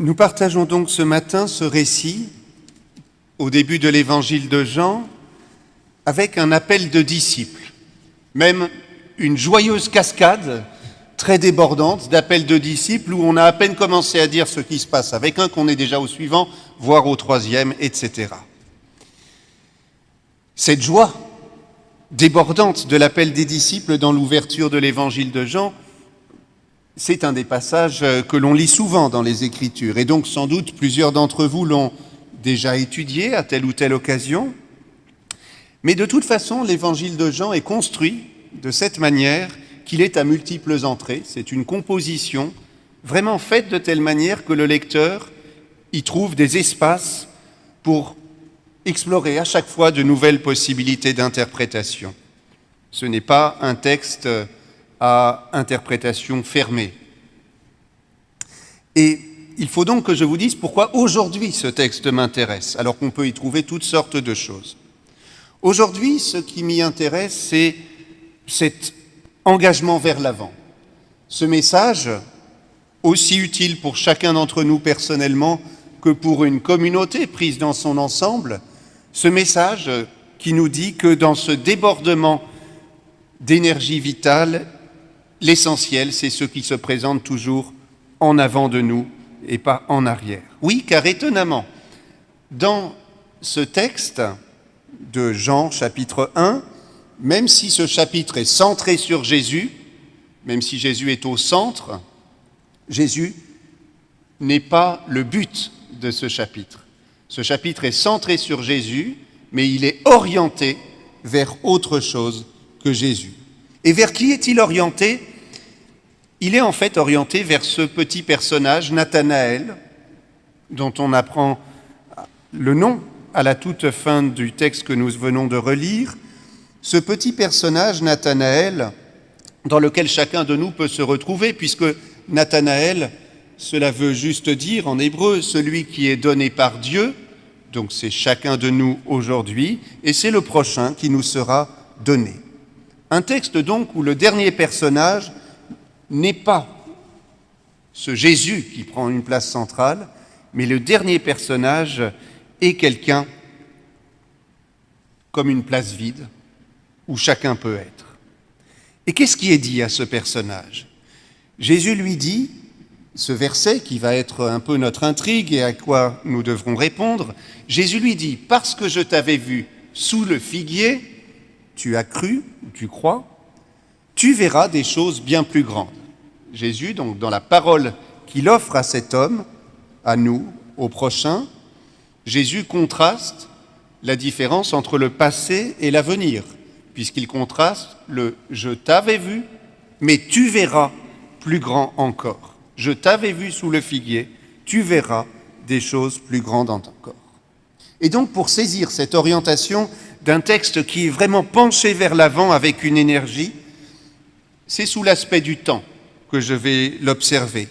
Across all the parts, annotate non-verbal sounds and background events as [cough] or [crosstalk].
Nous partageons donc ce matin ce récit au début de l'évangile de Jean avec un appel de disciples, même une joyeuse cascade très débordante d'appels de disciples où on a à peine commencé à dire ce qui se passe avec un qu'on est déjà au suivant, voire au troisième, etc. Cette joie débordante de l'appel des disciples dans l'ouverture de l'évangile de Jean, c'est un des passages que l'on lit souvent dans les Écritures, et donc sans doute plusieurs d'entre vous l'ont déjà étudié à telle ou telle occasion. Mais de toute façon, l'évangile de Jean est construit de cette manière qu'il est à multiples entrées. C'est une composition vraiment faite de telle manière que le lecteur y trouve des espaces pour explorer à chaque fois de nouvelles possibilités d'interprétation. Ce n'est pas un texte à interprétation fermée. Et il faut donc que je vous dise pourquoi aujourd'hui ce texte m'intéresse, alors qu'on peut y trouver toutes sortes de choses. Aujourd'hui, ce qui m'y intéresse, c'est cet engagement vers l'avant. Ce message, aussi utile pour chacun d'entre nous personnellement que pour une communauté prise dans son ensemble, ce message qui nous dit que dans ce débordement d'énergie vitale, l'essentiel, c'est ce qui se présente toujours en avant de nous et pas en arrière. Oui, car étonnamment, dans ce texte de Jean chapitre 1, même si ce chapitre est centré sur Jésus, même si Jésus est au centre, Jésus n'est pas le but de ce chapitre. Ce chapitre est centré sur Jésus, mais il est orienté vers autre chose que Jésus. Et vers qui est-il orienté? Il est en fait orienté vers ce petit personnage, Nathanaël, dont on apprend le nom à la toute fin du texte que nous venons de relire, ce petit personnage, Nathanaël, dans lequel chacun de nous peut se retrouver, puisque Nathanaël, cela veut juste dire en hébreu celui qui est donné par Dieu, donc c'est chacun de nous aujourd'hui, et c'est le prochain qui nous sera donné. Un texte donc où le dernier personnage n'est pas ce Jésus qui prend une place centrale, mais le dernier personnage est quelqu'un comme une place vide, où chacun peut être. Et qu'est-ce qui est dit à ce personnage? Jésus lui dit, ce verset qui va être un peu notre intrigue et à quoi nous devrons répondre, Jésus lui dit, parce que je t'avais vu sous le figuier, tu as cru, tu crois, tu verras des choses bien plus grandes. Jésus, donc dans la parole qu'il offre à cet homme, à nous, au prochain, Jésus contraste la différence entre le passé et l'avenir puisqu'il contraste le je t'avais vu, mais tu verras plus grand encore. Je t'avais vu sous le figuier, tu verras des choses plus grandes encore. Et donc pour saisir cette orientation d'un texte qui est vraiment penché vers l'avant avec une énergie, c'est sous l'aspect du temps que je vais l'observer.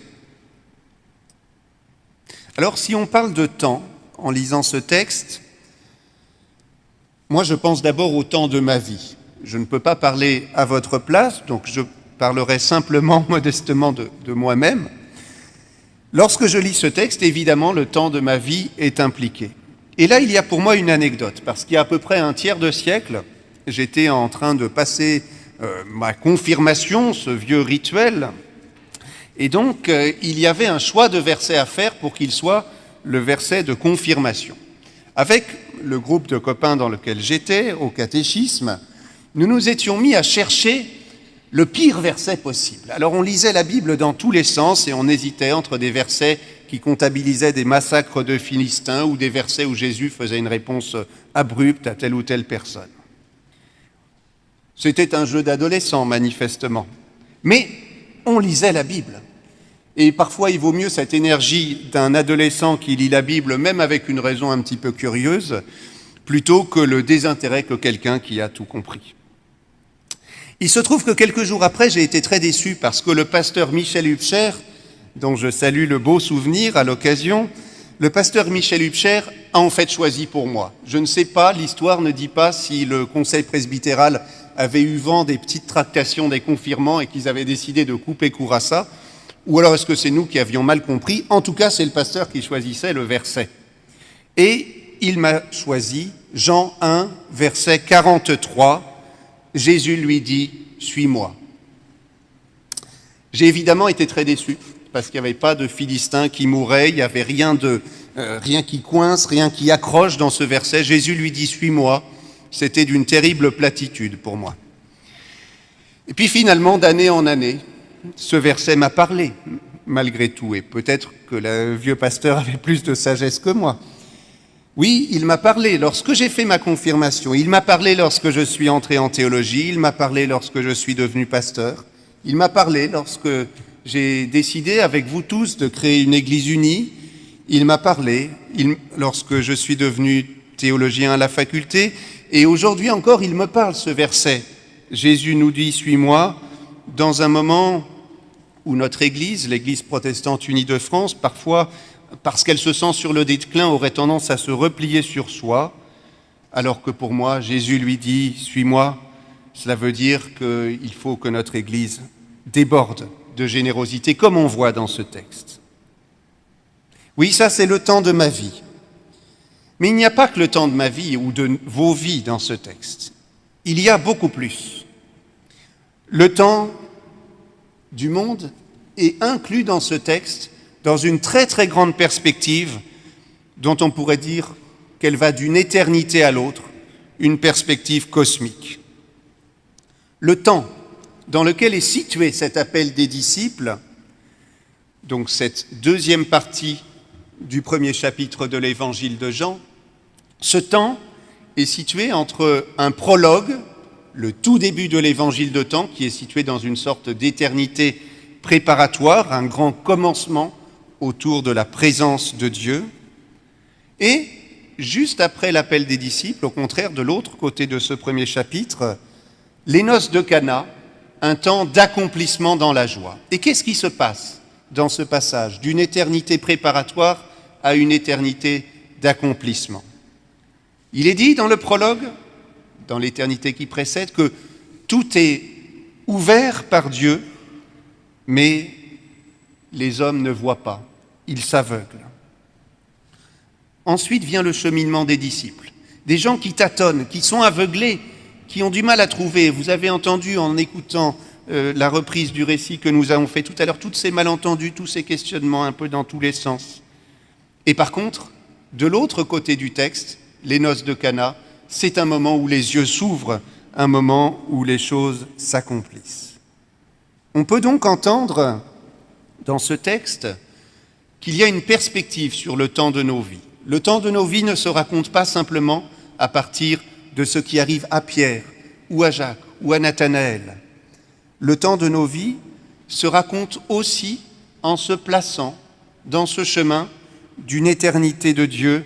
Alors si on parle de temps en lisant ce texte, moi je pense d'abord au temps de ma vie. Je ne peux pas parler à votre place, donc je parlerai simplement, [laughs] modestement de, moi-même. Lorsque je lis ce texte, évidemment, le temps de ma vie est impliqué. Et là, il y a pour moi une anecdote, parce qu'il y a à peu près un tiers de siècle, j'étais en train de passer euh, ma confirmation, ce vieux rituel, et donc euh, il y avait un choix de verset à faire pour qu'il soit le verset de confirmation. Avec le groupe de copains dans lequel j'étais, au catéchisme, nous nous étions mis à chercher le pire verset possible. Alors on lisait la Bible dans tous les sens et on hésitait entre des versets qui comptabilisaient des massacres de Philistins ou des versets où Jésus faisait une réponse abrupte à telle ou telle personne. C'était un jeu d'adolescent, manifestement. Mais on lisait la Bible. Et parfois, il vaut mieux cette énergie d'un adolescent qui lit la Bible, même avec une raison un petit peu curieuse, plutôt que le désintérêt que quelqu'un qui a tout compris. Il se trouve que quelques jours après, j'ai été très déçu parce que le pasteur Michel Hubscher, dont je salue le beau souvenir à l'occasion, le pasteur Michel Hubscher a en fait choisi pour moi. Je ne sais pas, l'histoire ne dit pas si le conseil presbytéral avait eu vent des petites tractations des confirmants et qu'ils avaient décidé de couper court à ça. Ou alors est-ce que c'est nous qui avions mal compris En tout cas, c'est le pasteur qui choisissait le verset. Et il m'a choisi Jean 1, verset 43. Jésus lui dit, Suis-moi. J'ai évidemment été très déçu parce qu'il n'y avait pas de Philistins qui mouraient, il n'y avait rien, de, euh, rien qui coince, rien qui accroche dans ce verset. Jésus lui dit Suis-moi. C'était d'une terrible platitude pour moi. Et puis finalement, d'année en année, ce verset m'a parlé, malgré tout, et peut-être que le vieux pasteur avait plus de sagesse que moi. Oui, il m'a parlé lorsque j'ai fait ma confirmation, il m'a parlé lorsque je suis entré en théologie, il m'a parlé lorsque je suis devenu pasteur, il m'a parlé lorsque j'ai décidé avec vous tous de créer une Église unie, il m'a parlé. Lorsque je suis devenu théologien à la faculté, et aujourd'hui encore il me parle ce verset. Jésus nous dit, suis-moi, dans un moment où notre Église, l'Église protestante unie de France, parfois, parce qu'elle se sent sur le déclin, aurait tendance à se replier sur soi, alors que pour moi, Jésus lui dit, suis-moi, cela veut dire qu'il faut que notre Église déborde de générosité, comme on voit dans ce texte. Oui, ça c'est le temps de ma vie. Mais il n'y a pas que le temps de ma vie ou de vos vies dans ce texte. Il y a beaucoup plus. Le temps du monde est inclus dans ce texte dans une très très grande perspective dont on pourrait dire qu'elle va d'une éternité à l'autre, une perspective cosmique. Le temps dans lequel est situé cet appel des disciples, donc cette deuxième partie du premier chapitre de l'évangile de Jean, ce temps est situé entre un prologue, le tout début de l'évangile de temps, qui est situé dans une sorte d'éternité préparatoire, un grand commencement autour de la présence de Dieu, et juste après l'appel des disciples, au contraire de l'autre côté de ce premier chapitre, les noces de Cana, un temps d'accomplissement dans la joie. Et qu'est-ce qui se passe dans ce passage d'une éternité préparatoire à une éternité d'accomplissement? Il est dit dans le prologue, dans l'éternité qui précède, que tout est ouvert par Dieu, mais les hommes ne voient pas, ils s'aveuglent. Ensuite vient le cheminement des disciples, des gens qui tâtonnent, qui sont aveuglés qui ont du mal à trouver. Vous avez entendu en écoutant euh, la reprise du récit que nous avons fait tout à l'heure, tous ces malentendus, tous ces questionnements un peu dans tous les sens. Et par contre, de l'autre côté du texte, les noces de Cana, c'est un moment où les yeux s'ouvrent, un moment où les choses s'accomplissent. On peut donc entendre dans ce texte qu'il y a une perspective sur le temps de nos vies. Le temps de nos vies ne se raconte pas simplement à partir de ce qui arrive à Pierre ou à Jacques ou à Nathanaël. Le temps de nos vies se raconte aussi en se plaçant dans ce chemin d'une éternité de Dieu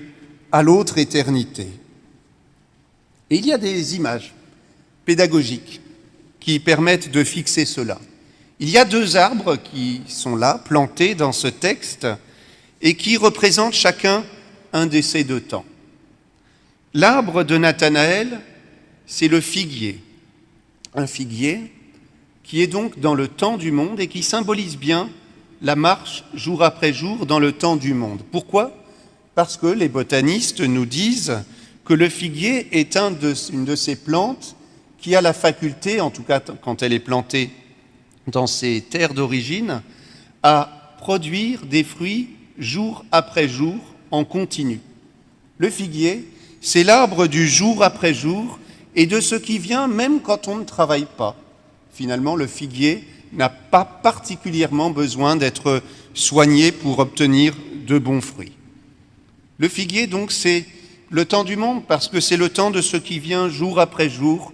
à l'autre éternité. Et il y a des images pédagogiques qui permettent de fixer cela. Il y a deux arbres qui sont là, plantés dans ce texte, et qui représentent chacun un de ces deux temps. L'arbre de Nathanaël, c'est le figuier. Un figuier qui est donc dans le temps du monde et qui symbolise bien la marche jour après jour dans le temps du monde. Pourquoi? Parce que les botanistes nous disent que le figuier est une de ces plantes qui a la faculté, en tout cas quand elle est plantée dans ses terres d'origine, à produire des fruits jour après jour en continu. Le figuier, c'est l'arbre du jour après jour et de ce qui vient même quand on ne travaille pas. Finalement, le figuier n'a pas particulièrement besoin d'être soigné pour obtenir de bons fruits. Le figuier, donc, c'est le temps du monde parce que c'est le temps de ce qui vient jour après jour,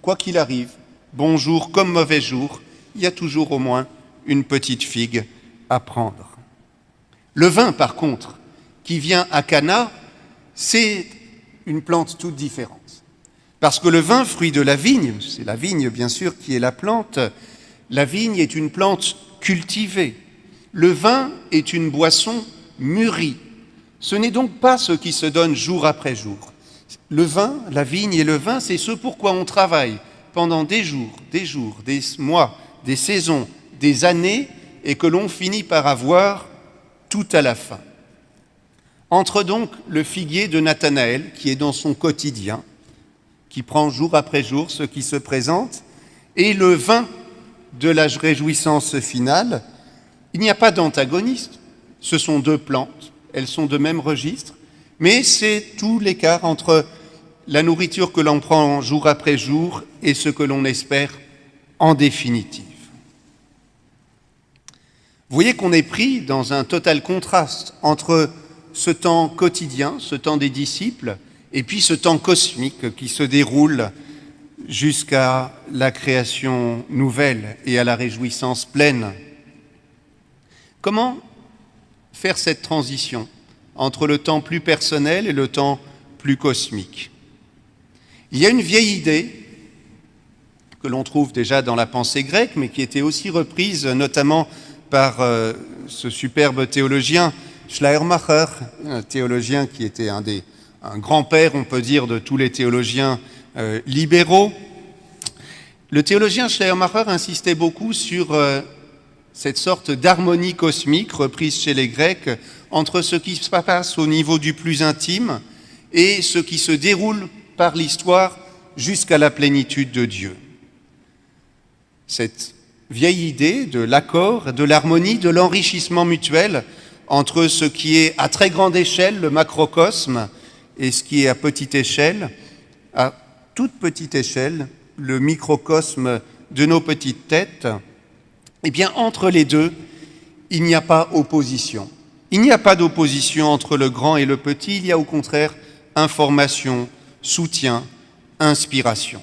quoi qu'il arrive, bon jour comme mauvais jour, il y a toujours au moins une petite figue à prendre. Le vin, par contre, qui vient à Cana, c'est une plante toute différente. Parce que le vin, fruit de la vigne, c'est la vigne bien sûr qui est la plante, la vigne est une plante cultivée. Le vin est une boisson mûrie. Ce n'est donc pas ce qui se donne jour après jour. Le vin, la vigne et le vin, c'est ce pourquoi on travaille pendant des jours, des jours, des mois, des saisons, des années et que l'on finit par avoir tout à la fin. Entre donc le figuier de Nathanaël, qui est dans son quotidien, qui prend jour après jour ce qui se présente, et le vin de la réjouissance finale, il n'y a pas d'antagoniste. Ce sont deux plantes, elles sont de même registre, mais c'est tout l'écart entre la nourriture que l'on prend jour après jour et ce que l'on espère en définitive. Vous voyez qu'on est pris dans un total contraste entre ce temps quotidien, ce temps des disciples, et puis ce temps cosmique qui se déroule jusqu'à la création nouvelle et à la réjouissance pleine. Comment faire cette transition entre le temps plus personnel et le temps plus cosmique? Il y a une vieille idée que l'on trouve déjà dans la pensée grecque, mais qui était aussi reprise notamment par euh, ce superbe théologien Schleiermacher, un théologien qui était un des un grand-père, on peut dire, de tous les théologiens euh, libéraux. Le théologien Schleiermacher insistait beaucoup sur euh, cette sorte d'harmonie cosmique reprise chez les Grecs entre ce qui se passe au niveau du plus intime et ce qui se déroule par l'histoire jusqu'à la plénitude de Dieu. Cette vieille idée de l'accord, de l'harmonie, de l'enrichissement mutuel entre ce qui est à très grande échelle, le macrocosme, et ce qui est à petite échelle, à toute petite échelle, le microcosme de nos petites têtes, eh bien, entre les deux, il n'y a pas opposition. Il n'y a pas d'opposition entre le grand et le petit, il y a au contraire information, soutien, inspiration.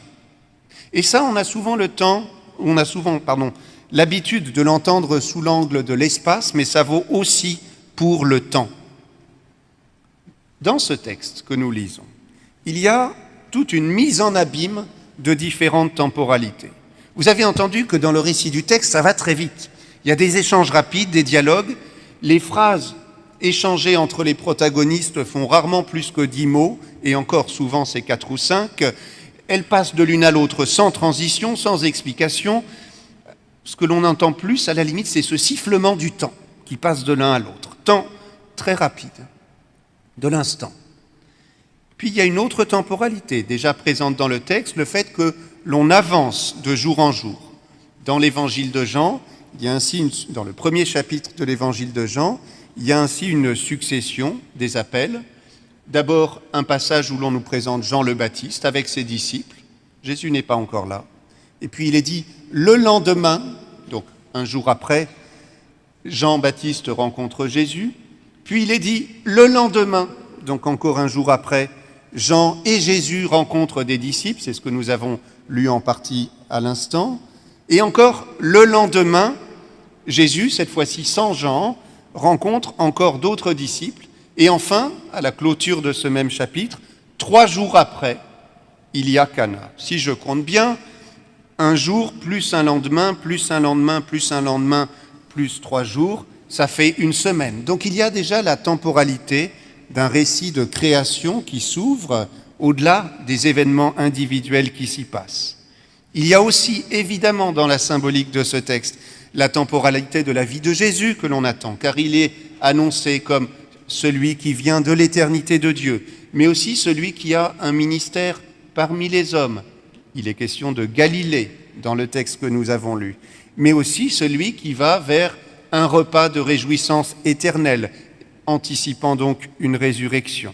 Et ça, on a souvent le temps, on a souvent, pardon, l'habitude de l'entendre sous l'angle de l'espace, mais ça vaut aussi pour le temps. Dans ce texte que nous lisons, il y a toute une mise en abîme de différentes temporalités. Vous avez entendu que dans le récit du texte, ça va très vite. Il y a des échanges rapides, des dialogues. Les phrases échangées entre les protagonistes font rarement plus que dix mots, et encore souvent c'est quatre ou cinq. Elles passent de l'une à l'autre sans transition, sans explication. Ce que l'on entend plus, à la limite, c'est ce sifflement du temps qui passe de l'un à l'autre. Temps très rapide, de l'instant. Puis il y a une autre temporalité déjà présente dans le texte, le fait que l'on avance de jour en jour. Dans l'évangile de Jean, il y a ainsi dans le premier chapitre de l'évangile de Jean, il y a ainsi une succession des appels. D'abord un passage où l'on nous présente Jean le Baptiste avec ses disciples. Jésus n'est pas encore là. Et puis il est dit le lendemain, donc un jour après, Jean-Baptiste rencontre Jésus. Puis il est dit le lendemain, donc encore un jour après, Jean et Jésus rencontrent des disciples, c'est ce que nous avons lu en partie à l'instant. Et encore le lendemain, Jésus, cette fois-ci sans Jean, rencontre encore d'autres disciples. Et enfin, à la clôture de ce même chapitre, trois jours après, il y a Cana. Si je compte bien, un jour plus un lendemain, plus un lendemain, plus un lendemain, plus trois jours, ça fait une semaine. Donc il y a déjà la temporalité d'un récit de création qui s'ouvre au-delà des événements individuels qui s'y passent. Il y a aussi évidemment dans la symbolique de ce texte la temporalité de la vie de Jésus que l'on attend, car il est annoncé comme celui qui vient de l'éternité de Dieu, mais aussi celui qui a un ministère parmi les hommes. Il est question de Galilée dans le texte que nous avons lu, mais aussi celui qui va vers un repas de réjouissance éternelle, anticipant donc une résurrection.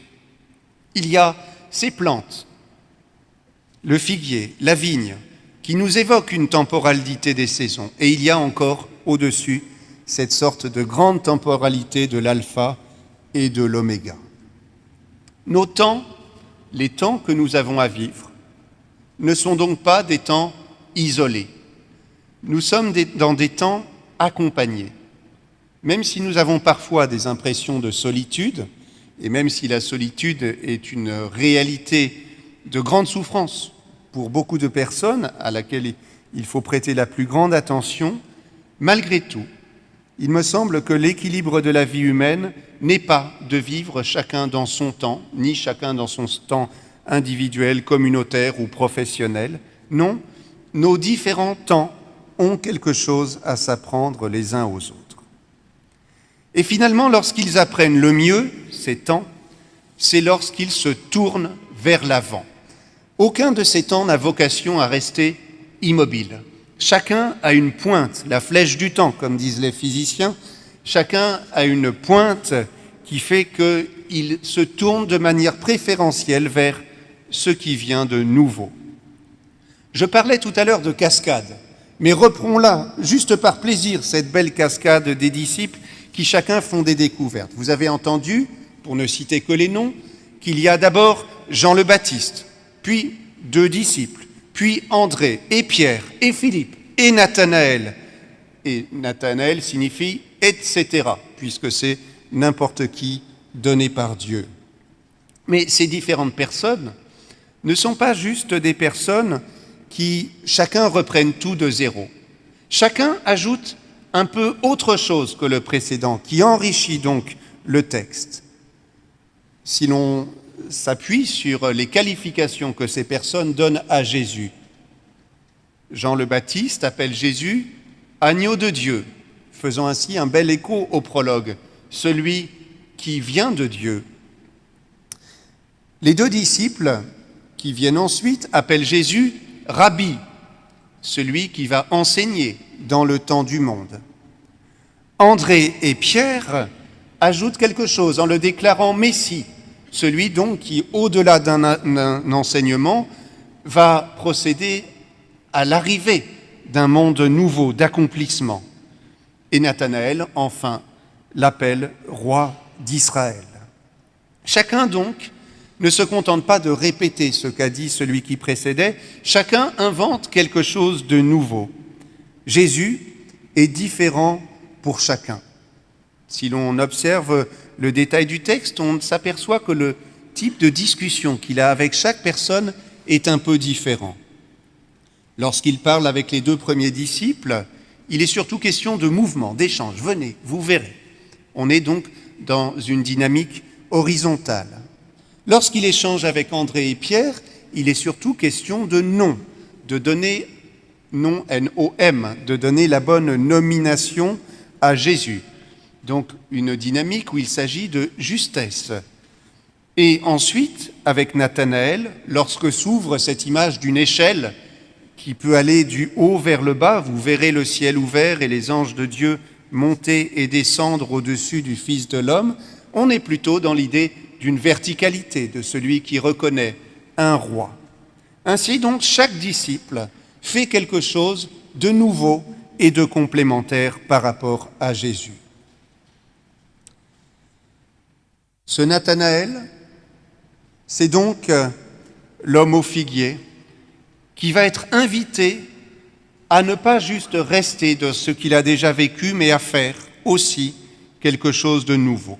Il y a ces plantes, le figuier, la vigne, qui nous évoquent une temporalité des saisons. Et il y a encore au-dessus cette sorte de grande temporalité de l'alpha et de l'oméga. Nos temps, les temps que nous avons à vivre, ne sont donc pas des temps isolés. Nous sommes dans des temps accompagnés. Même si nous avons parfois des impressions de solitude, et même si la solitude est une réalité de grande souffrance pour beaucoup de personnes à laquelle il faut prêter la plus grande attention, malgré tout, il me semble que l'équilibre de la vie humaine n'est pas de vivre chacun dans son temps, ni chacun dans son temps individuel, communautaire ou professionnel. Non, nos différents temps ont quelque chose à s'apprendre les uns aux autres. Et finalement, lorsqu'ils apprennent le mieux, ces temps, c'est lorsqu'ils se tournent vers l'avant. Aucun de ces temps n'a vocation à rester immobile. Chacun a une pointe, la flèche du temps, comme disent les physiciens, chacun a une pointe qui fait qu'il se tourne de manière préférentielle vers ce qui vient de nouveau. Je parlais tout à l'heure de cascade, mais reprenons-la, juste par plaisir, cette belle cascade des disciples qui chacun font des découvertes. Vous avez entendu, pour ne citer que les noms, qu'il y a d'abord Jean le Baptiste, puis deux disciples, puis André et Pierre et Philippe et Nathanaël. Et Nathanaël signifie etc., puisque c'est n'importe qui donné par Dieu. Mais ces différentes personnes ne sont pas juste des personnes qui chacun reprennent tout de zéro. Chacun ajoute un peu autre chose que le précédent, qui enrichit donc le texte. Si l'on s'appuie sur les qualifications que ces personnes donnent à Jésus, Jean le Baptiste appelle Jésus agneau de Dieu, faisant ainsi un bel écho au prologue, celui qui vient de Dieu. Les deux disciples qui viennent ensuite appellent Jésus Rabbi, celui qui va enseigner dans le temps du monde. André et Pierre ajoutent quelque chose en le déclarant Messie, celui donc qui, au-delà d'un enseignement, va procéder à l'arrivée d'un monde nouveau, d'accomplissement. Et Nathanaël, enfin, l'appelle roi d'Israël. Chacun donc ne se contente pas de répéter ce qu'a dit celui qui précédait, chacun invente quelque chose de nouveau. Jésus est différent pour chacun. Si l'on observe le détail du texte, on s'aperçoit que le type de discussion qu'il a avec chaque personne est un peu différent. Lorsqu'il parle avec les deux premiers disciples, il est surtout question de mouvement, d'échange. Venez, vous verrez. On est donc dans une dynamique horizontale. Lorsqu'il échange avec André et Pierre, il est surtout question de nom, de donner nom N-O-M, de donner la bonne nomination à Jésus. Donc une dynamique où il s'agit de justesse. Et ensuite, avec Nathanaël, lorsque s'ouvre cette image d'une échelle qui peut aller du haut vers le bas, vous verrez le ciel ouvert et les anges de Dieu monter et descendre au-dessus du Fils de l'homme, on est plutôt dans l'idée d'une verticalité de celui qui reconnaît un roi. Ainsi donc, chaque disciple fait quelque chose de nouveau et de complémentaire par rapport à Jésus. Ce Nathanaël, c'est donc euh, l'homme au figuier qui va être invité à ne pas juste rester de ce qu'il a déjà vécu, mais à faire aussi quelque chose de nouveau.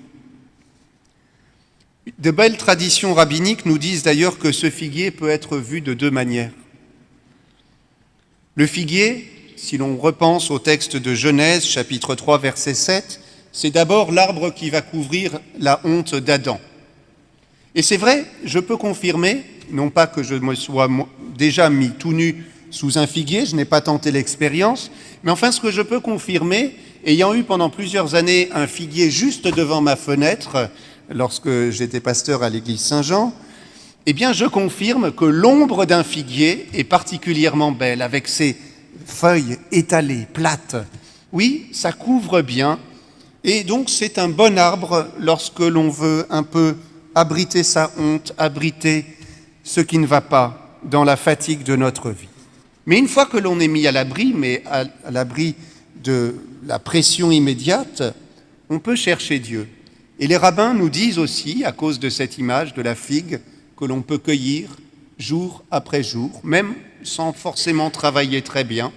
De belles traditions rabbiniques nous disent d'ailleurs que ce figuier peut être vu de deux manières. Le figuier, si l'on repense au texte de Genèse chapitre 3 verset 7, c'est d'abord l'arbre qui va couvrir la honte d'Adam. Et c'est vrai, je peux confirmer, non pas que je me sois déjà mis tout nu sous un figuier, je n'ai pas tenté l'expérience, mais enfin ce que je peux confirmer, ayant eu pendant plusieurs années un figuier juste devant ma fenêtre, lorsque j'étais pasteur à l'église Saint-Jean, eh bien, je confirme que l'ombre d'un figuier est particulièrement belle, avec ses feuilles étalées, plates. Oui, ça couvre bien, et donc c'est un bon arbre lorsque l'on veut un peu abriter sa honte, abriter ce qui ne va pas dans la fatigue de notre vie. Mais une fois que l'on est mis à l'abri, mais à l'abri de la pression immédiate, on peut chercher Dieu. Et les rabbins nous disent aussi, à cause de cette image de la figue, que l'on peut cueillir jour après jour, même sans forcément travailler très bien.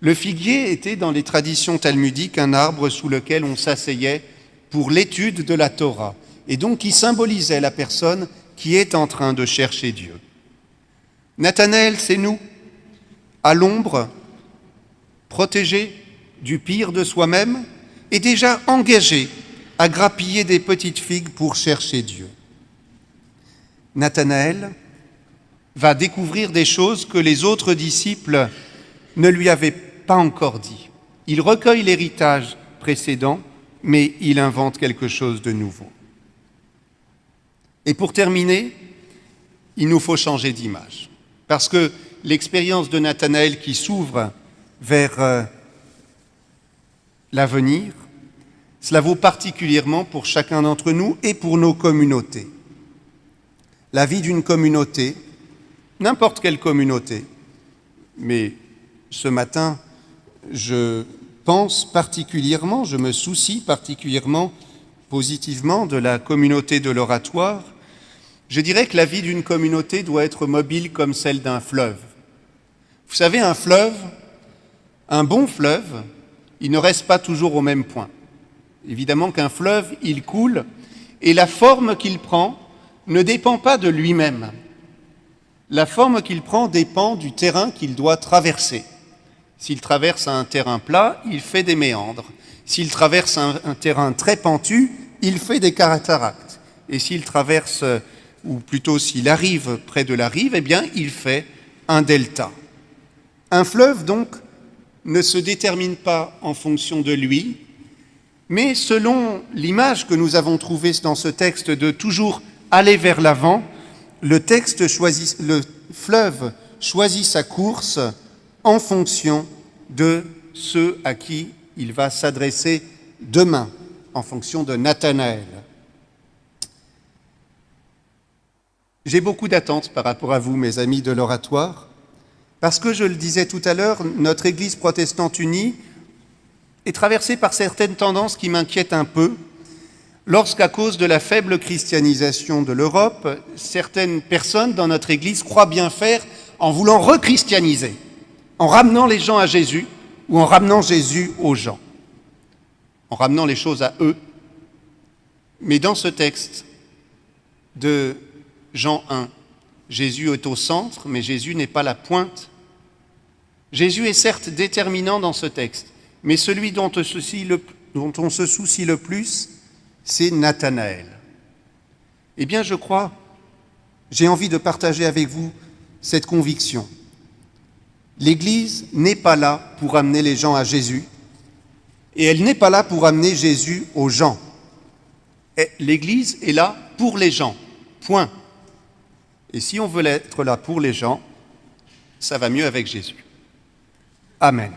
Le figuier était dans les traditions talmudiques un arbre sous lequel on s'asseyait pour l'étude de la Torah, et donc qui symbolisait la personne qui est en train de chercher Dieu. Nathanaël, c'est nous, à l'ombre, protégés du pire de soi-même et déjà engagés à grappiller des petites figues pour chercher Dieu. Nathanaël va découvrir des choses que les autres disciples ne lui avaient pas encore dit. Il recueille l'héritage précédent, mais il invente quelque chose de nouveau. Et pour terminer, il nous faut changer d'image. Parce que l'expérience de Nathanaël qui s'ouvre vers euh, l'avenir, cela vaut particulièrement pour chacun d'entre nous et pour nos communautés. La vie d'une communauté, n'importe quelle communauté, mais ce matin, je pense particulièrement, je me soucie particulièrement positivement de la communauté de l'oratoire, je dirais que la vie d'une communauté doit être mobile comme celle d'un fleuve. Vous savez, un fleuve, un bon fleuve, il ne reste pas toujours au même point. Évidemment qu'un fleuve, il coule, et la forme qu'il prend ne dépend pas de lui-même. La forme qu'il prend dépend du terrain qu'il doit traverser. S'il traverse un terrain plat, il fait des méandres. S'il traverse un, terrain très pentu, il fait des cataractes. Et s'il traverse, ou plutôt s'il arrive près de la rive, eh bien, il fait un delta. Un fleuve, donc, ne se détermine pas en fonction de lui, mais selon l'image que nous avons trouvée dans ce texte de toujours aller vers l'avant, le fleuve choisit sa course en fonction de ceux à qui il va s'adresser demain, en fonction de Nathanaël. J'ai beaucoup d'attentes par rapport à vous, mes amis de l'oratoire, parce que, je le disais tout à l'heure, notre Église protestante unie est traversée par certaines tendances qui m'inquiètent un peu, lorsqu'à cause de la faible christianisation de l'Europe, certaines personnes dans notre Église croient bien faire en voulant rechristianiser, en ramenant les gens à Jésus ou en ramenant Jésus aux gens, en ramenant les choses à eux. Mais dans ce texte de Jean 1, Jésus est au centre, mais Jésus n'est pas la pointe. Jésus est certes déterminant dans ce texte, mais celui dont on se soucie le, plus, c'est Nathanaël. Eh bien, je crois, j'ai envie de partager avec vous cette conviction. L'Église n'est pas là pour amener les gens à Jésus, et elle n'est pas là pour amener Jésus aux gens. L'Église est là pour les gens, point. Et si on veut être là pour les gens, ça va mieux avec Jésus. Amen.